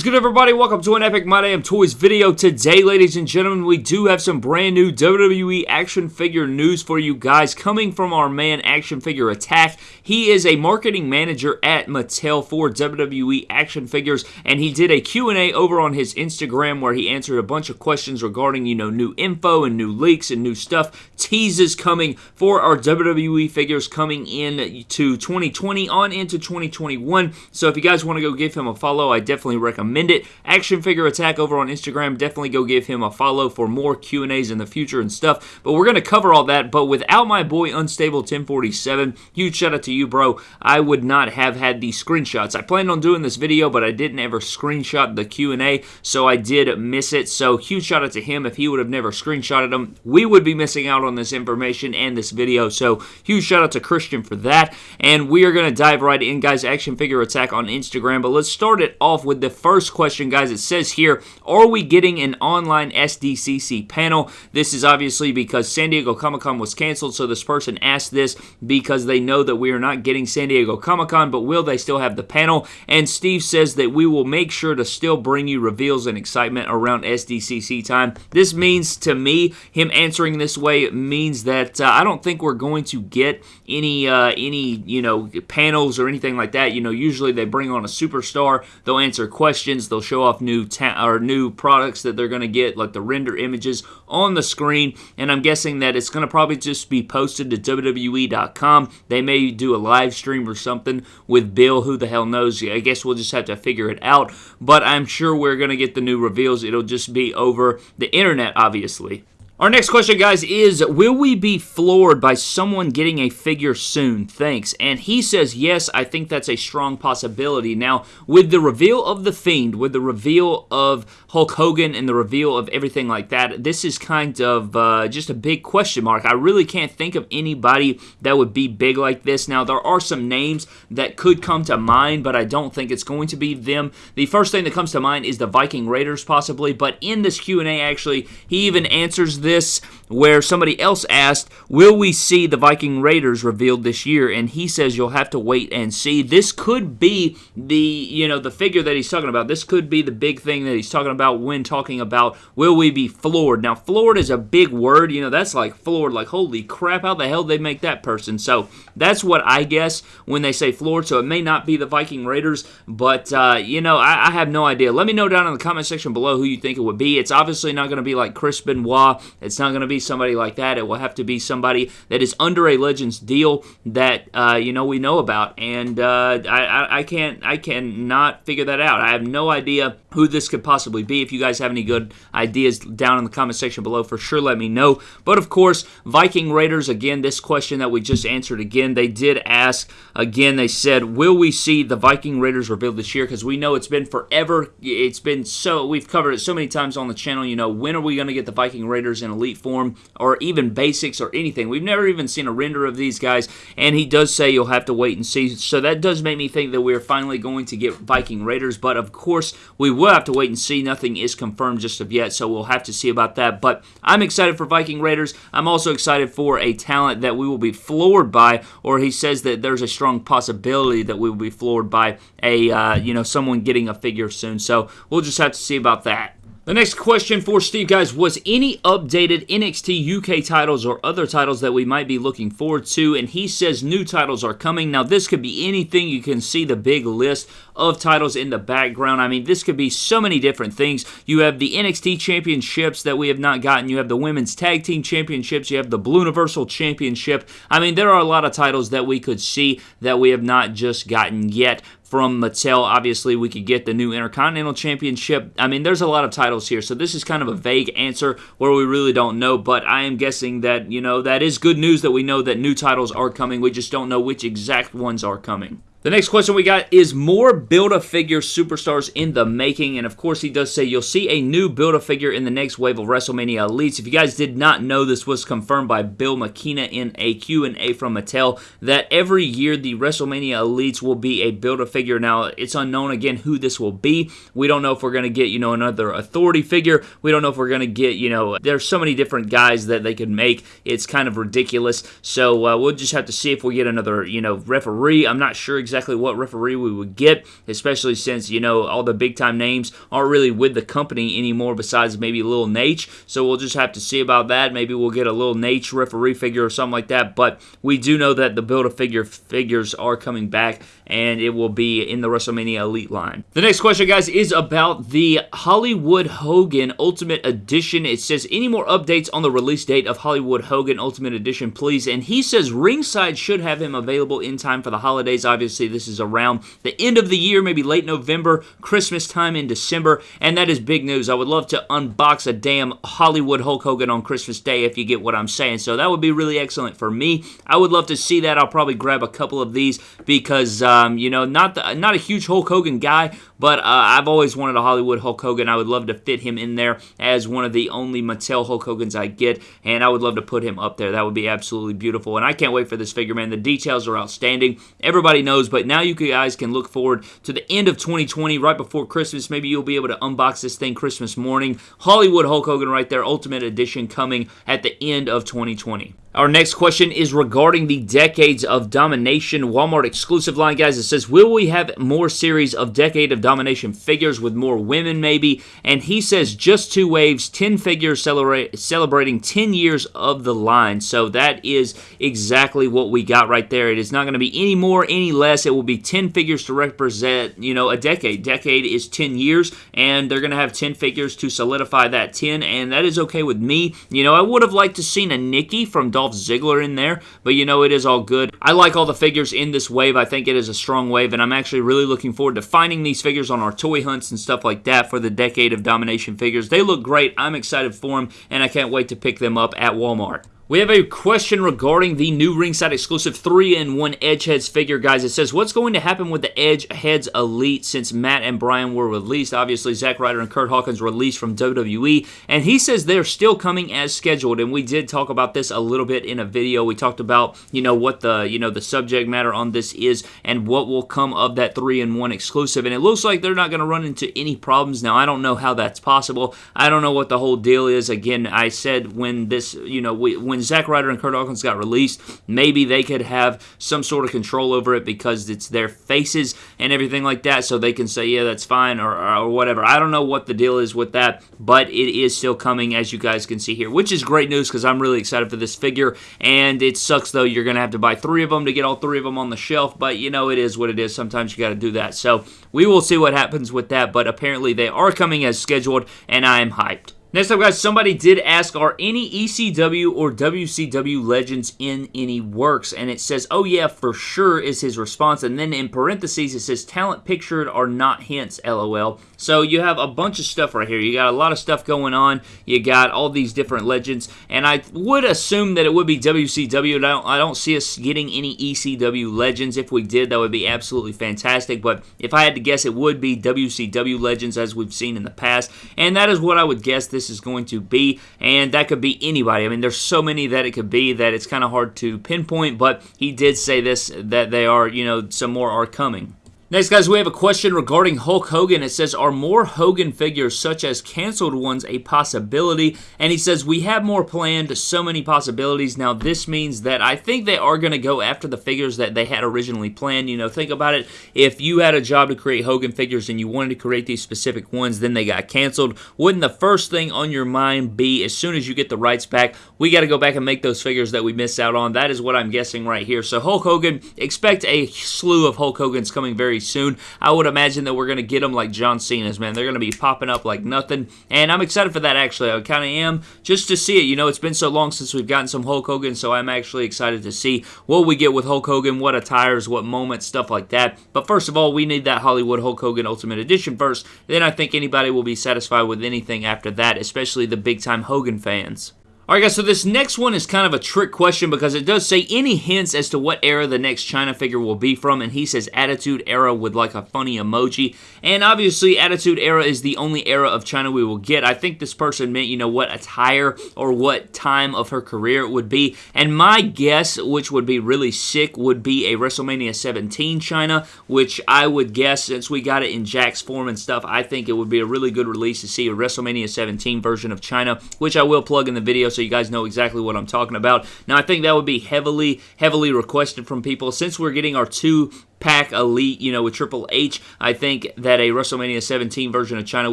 is good, everybody? Welcome to an Epic My Damn Toys video. Today, ladies and gentlemen, we do have some brand new WWE action figure news for you guys coming from our man Action Figure Attack. He is a marketing manager at Mattel for WWE action figures, and he did a Q&A over on his Instagram where he answered a bunch of questions regarding, you know, new info and new leaks and new stuff. Teases coming for our WWE figures coming in to 2020 on into 2021. So if you guys want to go give him a follow, I definitely recommend it. Action Figure Attack over on Instagram, definitely go give him a follow for more Q&As in the future and stuff. But we're going to cover all that, but without my boy Unstable 1047, huge shout out to you, bro. I would not have had these screenshots. I planned on doing this video, but I didn't ever screenshot the Q&A, so I did miss it. So huge shout out to him. If he would have never screenshotted them, we would be missing out on this information and this video. So huge shout out to Christian for that. And we are going to dive right in, guys. Action Figure Attack on Instagram. But let's start it off with the first question, guys. It says here, are we getting an online SDCC panel? This is obviously because San Diego Comic-Con was canceled, so this person asked this because they know that we are not getting San Diego Comic-Con, but will they still have the panel? And Steve says that we will make sure to still bring you reveals and excitement around SDCC time. This means to me, him answering this way means that uh, I don't think we're going to get any uh, any you know panels or anything like that. You know, usually they bring on a superstar, they'll answer questions, they'll show off new or new products that they're going to get, like the render images on the screen. And I'm guessing that it's going to probably just be posted to WWE.com. They may do a live stream or something with Bill. Who the hell knows? I guess we'll just have to figure it out. But I'm sure we're going to get the new reveals. It'll just be over the internet, obviously. Our next question, guys, is Will we be floored by someone getting a figure soon? Thanks. And he says, Yes, I think that's a strong possibility. Now, with the reveal of The Fiend, with the reveal of Hulk Hogan, and the reveal of everything like that, this is kind of uh, just a big question mark. I really can't think of anybody that would be big like this. Now, there are some names that could come to mind, but I don't think it's going to be them. The first thing that comes to mind is the Viking Raiders, possibly. But in this Q&A, actually, he even answers this this where somebody else asked, Will we see the Viking Raiders revealed this year? And he says you'll have to wait and see. This could be the, you know, the figure that he's talking about. This could be the big thing that he's talking about when talking about will we be floored. Now, floored is a big word. You know, that's like floored, like, holy crap, how the hell they make that person? So that's what I guess when they say floored. So it may not be the Viking Raiders, but, uh, you know, I, I have no idea. Let me know down in the comment section below who you think it would be. It's obviously not going to be like Chris Benoit. It's not going to be somebody like that. It will have to be somebody that is under a Legends deal that uh, you know we know about, and uh, I, I, I can't I cannot figure that out. I have no idea who this could possibly be. If you guys have any good ideas down in the comment section below, for sure let me know. But of course, Viking Raiders, again, this question that we just answered again, they did ask, again, they said, will we see the Viking Raiders revealed this year? Because we know it's been forever. It's been so, we've covered it so many times on the channel, you know, when are we going to get the Viking Raiders in Elite form or even basics or anything? We've never even seen a render of these guys, and he does say you'll have to wait and see. So that does make me think that we're finally going to get Viking Raiders, but of course, we we'll have to wait and see. Nothing is confirmed just of yet, so we'll have to see about that. But I'm excited for Viking Raiders. I'm also excited for a talent that we will be floored by, or he says that there's a strong possibility that we will be floored by a uh, you know someone getting a figure soon. So we'll just have to see about that. The next question for Steve, guys, was any updated NXT UK titles or other titles that we might be looking forward to? And he says new titles are coming. Now, this could be anything. You can see the big list of titles in the background. I mean, this could be so many different things. You have the NXT championships that we have not gotten. You have the women's tag team championships. You have the Blue Universal Championship. I mean, there are a lot of titles that we could see that we have not just gotten yet from Mattel. Obviously, we could get the new Intercontinental Championship. I mean, there's a lot of titles here, so this is kind of a vague answer where we really don't know, but I am guessing that, you know, that is good news that we know that new titles are coming. We just don't know which exact ones are coming. The next question we got is more Build-A-Figure superstars in the making, and of course he does say you'll see a new Build-A-Figure in the next wave of WrestleMania Elites. If you guys did not know, this was confirmed by Bill McKenna in a Q&A from Mattel, that every year the WrestleMania Elites will be a Build-A-Figure. Now, it's unknown again who this will be. We don't know if we're going to get, you know, another Authority figure. We don't know if we're going to get, you know, there's so many different guys that they could make. It's kind of ridiculous. So uh, we'll just have to see if we get another, you know, referee. I'm not sure exactly exactly what referee we would get, especially since, you know, all the big time names aren't really with the company anymore besides maybe Lil Naitch. So we'll just have to see about that. Maybe we'll get a Lil Naitch referee figure or something like that. But we do know that the Build a Figure figures are coming back and it will be in the WrestleMania Elite line. The next question, guys, is about the Hollywood Hogan Ultimate Edition. It says, any more updates on the release date of Hollywood Hogan Ultimate Edition, please? And he says ringside should have him available in time for the holidays. Obviously, this is around the end of the year, maybe late November, Christmas time in December, and that is big news. I would love to unbox a damn Hollywood Hulk Hogan on Christmas Day if you get what I'm saying. So that would be really excellent for me. I would love to see that. I'll probably grab a couple of these because, um, you know, not the, not a huge Hulk Hogan guy, but uh, I've always wanted a Hollywood Hulk Hogan. I would love to fit him in there as one of the only Mattel Hulk Hogans I get, and I would love to put him up there. That would be absolutely beautiful, and I can't wait for this figure, man. The details are outstanding. Everybody knows, but now you guys can look forward to the end of 2020, right before Christmas. Maybe you'll be able to unbox this thing Christmas morning. Hollywood Hulk Hogan right there, Ultimate Edition coming at the end of 2020. Our next question is regarding the Decades of Domination Walmart exclusive line, guys. It says, Will we have more series of Decade of Domination figures with more women, maybe? And he says, Just two waves, 10 figures celebrating 10 years of the line. So that is exactly what we got right there. It is not going to be any more, any less. It will be 10 figures to represent, you know, a decade. Decade is 10 years, and they're going to have 10 figures to solidify that 10, and that is okay with me. You know, I would have liked to seen a Nikki from Dolph Ziggler in there, but you know, it is all good. I like all the figures in this wave. I think it is a strong wave, and I'm actually really looking forward to finding these figures on our toy hunts and stuff like that for the Decade of Domination figures. They look great. I'm excited for them, and I can't wait to pick them up at Walmart. We have a question regarding the new ringside exclusive 3-in-1 Edgeheads figure, guys. It says, what's going to happen with the Edgeheads Elite since Matt and Brian were released? Obviously, Zack Ryder and Curt Hawkins released from WWE, and he says they're still coming as scheduled, and we did talk about this a little bit in a video. We talked about, you know, what the, you know, the subject matter on this is and what will come of that 3-in-1 exclusive, and it looks like they're not going to run into any problems. Now, I don't know how that's possible. I don't know what the whole deal is. Again, I said when this, you know, we, when when Zack Ryder and Curt Hawkins got released, maybe they could have some sort of control over it because it's their faces and everything like that, so they can say, yeah, that's fine, or, or whatever. I don't know what the deal is with that, but it is still coming, as you guys can see here, which is great news because I'm really excited for this figure, and it sucks, though, you're going to have to buy three of them to get all three of them on the shelf, but, you know, it is what it is. Sometimes you got to do that, so we will see what happens with that, but apparently they are coming as scheduled, and I am hyped. Next up, guys, somebody did ask, are any ECW or WCW legends in any works? And it says, oh yeah, for sure is his response. And then in parentheses, it says, talent pictured are not hints, lol. So you have a bunch of stuff right here. You got a lot of stuff going on. You got all these different legends. And I would assume that it would be WCW. I don't, I don't see us getting any ECW legends. If we did, that would be absolutely fantastic. But if I had to guess, it would be WCW legends as we've seen in the past. And that is what I would guess this this is going to be, and that could be anybody. I mean, there's so many that it could be that it's kind of hard to pinpoint, but he did say this, that they are, you know, some more are coming. Next, guys, we have a question regarding Hulk Hogan. It says, are more Hogan figures, such as canceled ones, a possibility? And he says, we have more planned, so many possibilities. Now, this means that I think they are going to go after the figures that they had originally planned. You know, think about it. If you had a job to create Hogan figures and you wanted to create these specific ones, then they got canceled, wouldn't the first thing on your mind be, as soon as you get the rights back, we got to go back and make those figures that we missed out on? That is what I'm guessing right here. So, Hulk Hogan, expect a slew of Hulk Hogans coming very soon. I would imagine that we're going to get them like John Cena's, man. They're going to be popping up like nothing, and I'm excited for that, actually. I kind of am, just to see it. You know, it's been so long since we've gotten some Hulk Hogan, so I'm actually excited to see what we get with Hulk Hogan, what attires, what moments, stuff like that. But first of all, we need that Hollywood Hulk Hogan Ultimate Edition first. Then I think anybody will be satisfied with anything after that, especially the big-time Hogan fans. Alright guys, so this next one is kind of a trick question because it does say any hints as to what era the next Chyna figure will be from, and he says Attitude Era with like a funny emoji. And obviously, Attitude Era is the only era of Chyna we will get. I think this person meant, you know, what attire or what time of her career it would be. And my guess, which would be really sick, would be a WrestleMania 17 Chyna, which I would guess, since we got it in Jakks form and stuff, I think it would be a really good release to see a WrestleMania 17 version of Chyna, which I will plug in the video so so you guys know exactly what I'm talking about. Now, I think that would be heavily, heavily requested from people since we're getting our two pack elite, you know, with Triple H. I think that a WrestleMania 17 version of Chyna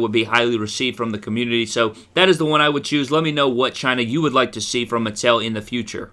would be highly received from the community. So that is the one I would choose. Let me know what Chyna you would like to see from Mattel in the future.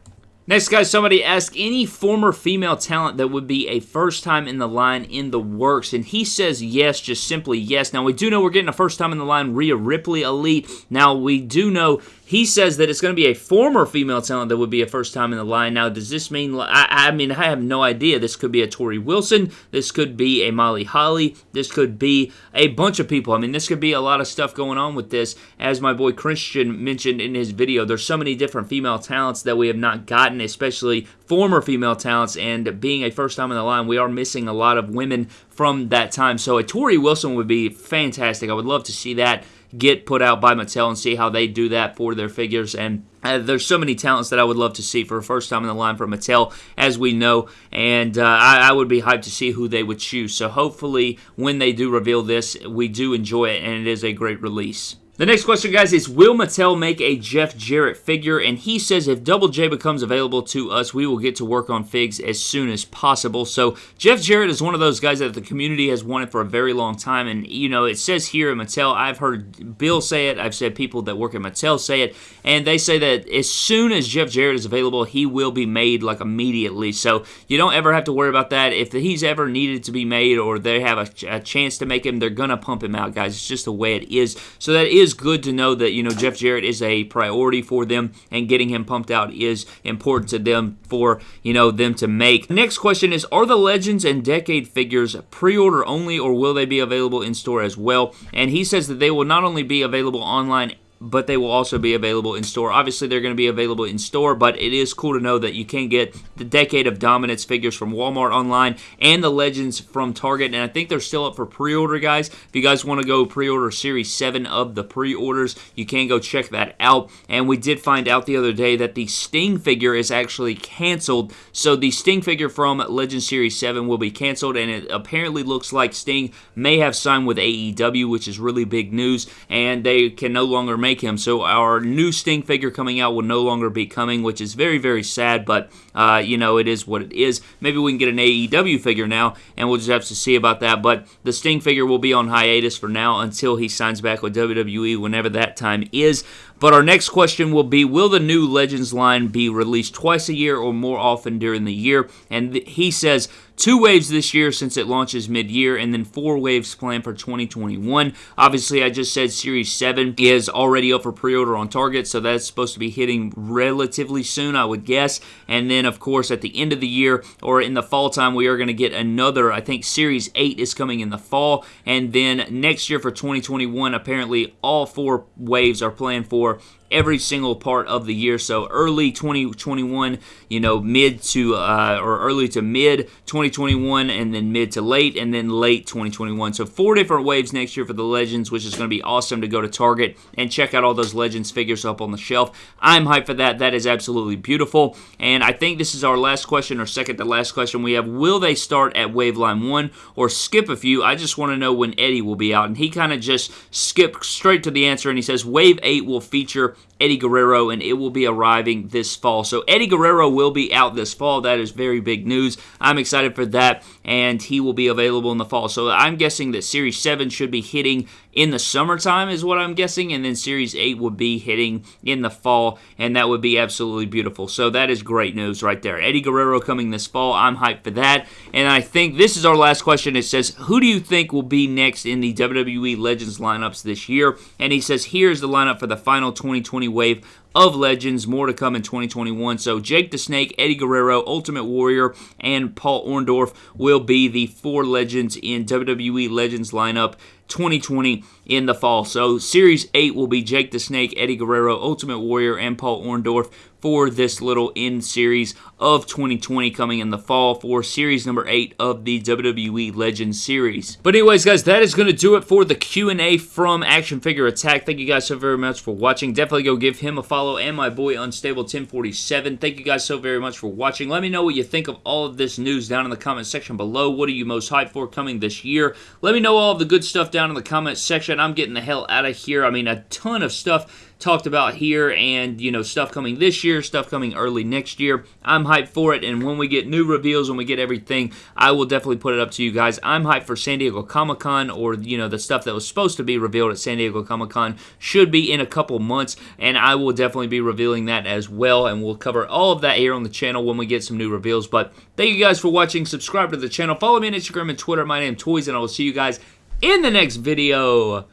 Next, guys, somebody asked any former female talent that would be a first time in the line in the works, and he says yes, just simply yes. Now, we do know we're getting a first time in the line Rhea Ripley Elite. Now, we do know he says that it's going to be a former female talent that would be a first time in the line. Now, does this mean? I, I mean, I have no idea. This could be a Torrie Wilson. This could be a Molly Holly. This could be a bunch of people. I mean, this could be a lot of stuff going on with this. As my boy Christian mentioned in his video, there's so many different female talents that we have not gotten, especially former female talents. And being a first time in the line, we are missing a lot of women from that time. So a Torrie Wilson would be fantastic. I would love to see that get put out by Mattel and see how they do that for their figures. And uh, there's so many talents that I would love to see for a first time in the line for Mattel, as we know, and uh, I, I, would be hyped to see who they would choose. So hopefully, when they do reveal this, we do enjoy it, and it is a great release. The next question, guys, is Will Mattel make a Jeff Jarrett figure? And he says if Double J becomes available to us, we will get to work on figs as soon as possible. So Jeff Jarrett is one of those guys that the community has wanted for a very long time. And, you know, it says here at Mattel, I've heard Bill say it, I've said people that work at Mattel say it, and they say that as soon as Jeff Jarrett is available, he will be made like immediately. So you don't ever have to worry about that. If he's ever needed to be made or they have a, a chance to make him, they're going to pump him out, guys. It's just the way it is. So that is is good to know that, you know, Jeff Jarrett is a priority for them and getting him pumped out is important to them for, you know, them to make. Next question is, are the Legends and Decade figures pre-order only or will they be available in store as well? And he says that they will not only be available online but they will also be available in store. Obviously, they're going to be available in store, but it is cool to know that you can get the Decade of Dominance figures from Walmart online and the Legends from Target, and I think they're still up for pre-order, guys. If you guys want to go pre-order Series 7 of the pre-orders, you can go check that out. And we did find out the other day that the Sting figure is actually canceled, so the Sting figure from Legends Series 7 will be canceled, and it apparently looks like Sting may have signed with AEW, which is really big news, and they can no longer make him. So our new Sting figure coming out will no longer be coming, which is very, very sad, but, uh, you know, it is what it is. Maybe we can get an AEW figure now, and we'll just have to see about that, but the Sting figure will be on hiatus for now until he signs back with WWE whenever that time is. But our next question will be Will the new Legends line be released twice a year or more often during the year? And he says two waves this year since it launches mid year, and then four waves planned for 2021. Obviously, I just said Series 7 is already up for pre order on Target, so that's supposed to be hitting relatively soon, I would guess. And then, of course, at the end of the year or in the fall time, we are going to get another. I think Series 8 is coming in the fall. And then next year for 2021, apparently all four waves are planned for for every single part of the year. So early 2021, you know, mid to uh, or early to mid 2021, and then mid to late, and then late 2021. So four different waves next year for the Legends, which is going to be awesome to go to Target and check out all those Legends figures up on the shelf. I'm hyped for that. That is absolutely beautiful. And I think this is our last question, or second to last question we have. Will they start at wave line one or skip a few? I just want to know when Eddie will be out. And he kind of just skipped straight to the answer, and he says wave eight will feature Eddie Guerrero, and it will be arriving this fall. So Eddie Guerrero will be out this fall. That is very big news. I'm excited for that, and he will be available in the fall. So I'm guessing that Series 7 should be hitting in the summertime is what I'm guessing, and then Series 8 would be hitting in the fall, and that would be absolutely beautiful. So that is great news right there. Eddie Guerrero coming this fall. I'm hyped for that. And I think this is our last question. It says, Who do you think will be next in the WWE Legends lineups this year? And he says, Here's the lineup for the final 2020 wave of legends. More to come in 2021. So Jake the Snake, Eddie Guerrero, Ultimate Warrior, and Paul Orndorff will be the four legends in WWE Legends lineup 2020 in the fall. So Series 8 will be Jake the Snake, Eddie Guerrero, Ultimate Warrior, and Paul Orndorff for this little end series of 2020 coming in the fall for series number 8 of the WWE Legends series. But anyways, guys, that is going to do it for the Q&A from Action Figure Attack. Thank you guys so very much for watching. Definitely go give him a follow and my boy Unstable 1047. Thank you guys so very much for watching. Let me know what you think of all of this news down in the comment section below. What are you most hyped for coming this year? Let me know all of the good stuff down in the comment section. I'm getting the hell out of here. I mean, a ton of stuff talked about here and, you know, stuff coming this year, stuff coming early next year. I'm hyped for it, and when we get new reveals, when we get everything, I will definitely put it up to you guys. I'm hyped for San Diego Comic-Con or, you know, the stuff that was supposed to be revealed at San Diego Comic-Con should be in a couple months, and I will definitely be revealing that as well, and we'll cover all of that here on the channel when we get some new reveals, but thank you guys for watching. Subscribe to the channel. Follow me on Instagram and Twitter. My name is Toys, and I will see you guys in the next video.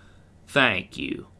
Thank you.